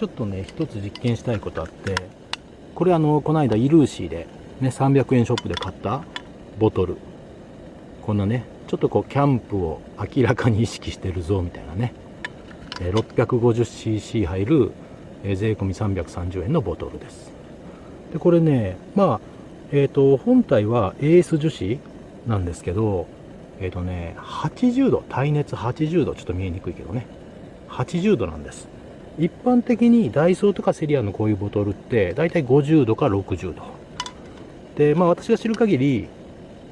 ちょっとね一つ実験したいことあってこれあのこの間イルーシーで、ね、300円ショップで買ったボトル。こんなねちょっとこうキャンプを明らかに意識してるぞみたいなね。650cc 入る税込み330円のボトルです。でこれねまあえっ、ー、と本体は AS 樹脂なんですけどえっ、ー、とね80度耐熱80度ちょっと見えにくいけどね。80度なんです。一般的にダイソーとかセリアのこういうボトルってだいたい50度か60度。でまあ私が知る限り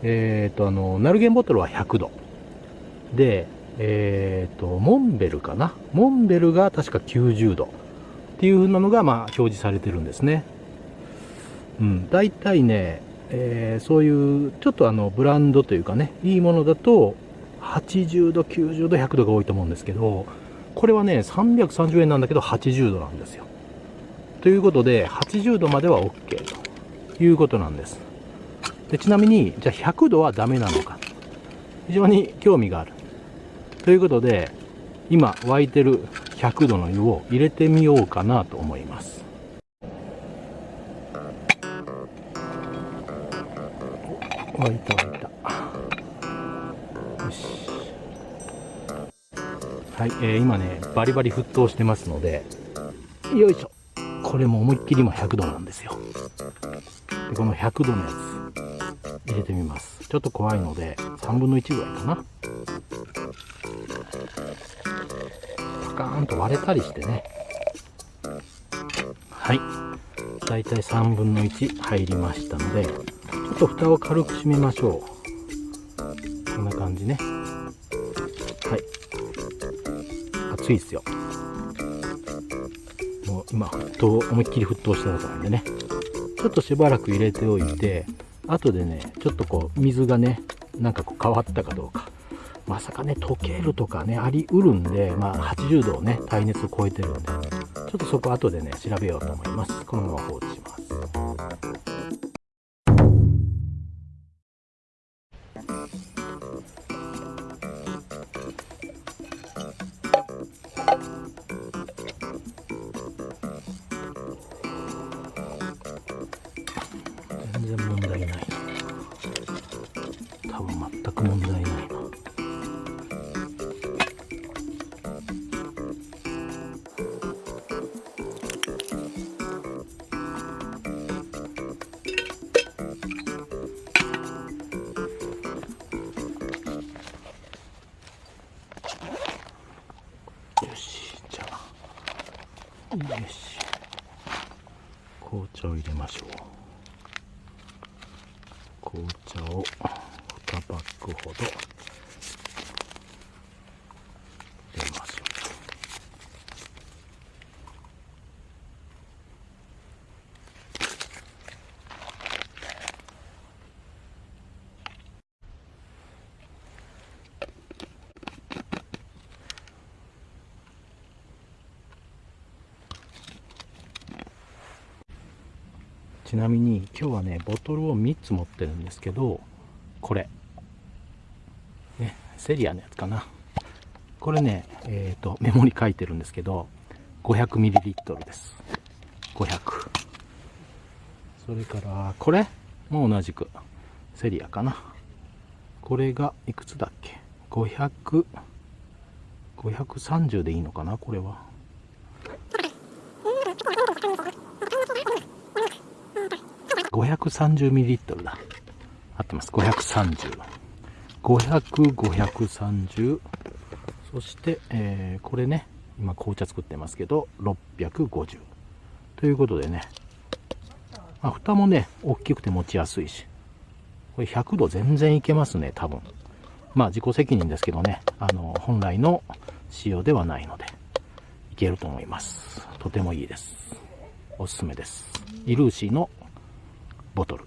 えっ、ー、とあのナルゲンボトルは100度。でえっ、ー、とモンベルかな？モンベルが確か90度。っていう風なのがまあ表示されてるんですね。うん。大体ね、えー、そういうちょっとあのブランドというかねいいものだと80度90度100度が多いと思うんですけどこれはね、330円なんだけど80度なんですよ。ということで、80度までは OK ということなんです。でちなみに、じゃあ100度はダメなのか。非常に興味がある。ということで、今沸いてる100度の湯を入れてみようかなと思います。沸いた沸いた。はい、えー、今ね、バリバリ沸騰してますので、よいしょ。これも思いっきり今100度なんですよ。でこの100度のやつ、入れてみます。ちょっと怖いので、3分の1ぐらいかな。パカーンと割れたりしてね。はい。だいたい3分の1入りましたので、ちょっと蓋を軽く閉めましょう。こんな感じね。熱いですよ。もう今沸騰思いっきり沸騰したとこなんでね。ちょっとしばらく入れておいて後でねちょっとこう水がねなんかこう変わったかどうか。まさかね溶けるとかねありうるんでまあ80度をね耐熱を超えてるんでちょっとそこ後でね調べようと思います。このまま放置します。全然問題ない多分全く問題ないな。よしじゃあ。よし。紅茶を入れましょう。紅茶を2パックほど。ちなみに今日はねボトルを3つ持ってるんですけどこれ。ねセリアのやつかな。これねえっ、ー、とメモに書いてるんですけど 500ml です。500それからこれ？も同じく。セリアかな。これがいくつだっけ？500 530でいいのかな？これは。530ml だ。合ってます。530。500、530。そして、えー、これね、今紅茶作ってますけど、650。ということでね、まあ、蓋もね、大きくて持ちやすいし、これ100度全然いけますね、多分。まあ自己責任ですけどね、あの、本来の仕様ではないので、いけると思います。とてもいいです。おすすめです。イルーシーのボトル。